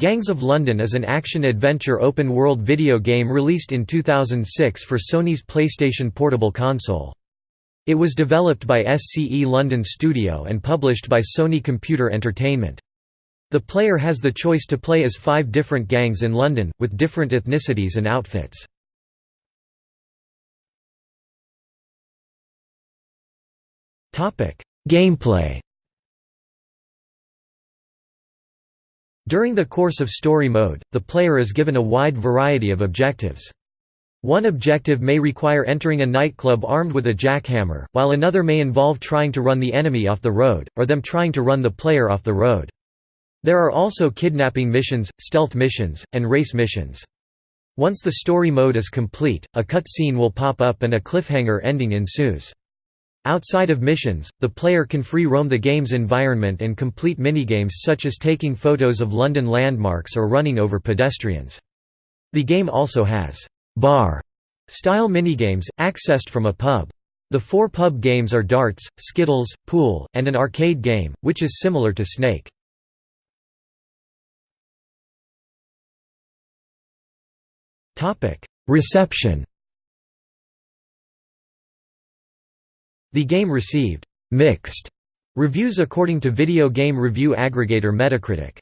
Gangs of London is an action-adventure open-world video game released in 2006 for Sony's PlayStation Portable console. It was developed by SCE London Studio and published by Sony Computer Entertainment. The player has the choice to play as five different gangs in London, with different ethnicities and outfits. Gameplay During the course of story mode, the player is given a wide variety of objectives. One objective may require entering a nightclub armed with a jackhammer, while another may involve trying to run the enemy off the road, or them trying to run the player off the road. There are also kidnapping missions, stealth missions, and race missions. Once the story mode is complete, a cutscene will pop up and a cliffhanger ending ensues. Outside of missions, the player can free roam the game's environment and complete minigames such as taking photos of London landmarks or running over pedestrians. The game also has bar-style minigames, accessed from a pub. The four pub games are darts, skittles, pool, and an arcade game, which is similar to Snake. Reception The game received «mixed» reviews according to video game review aggregator Metacritic.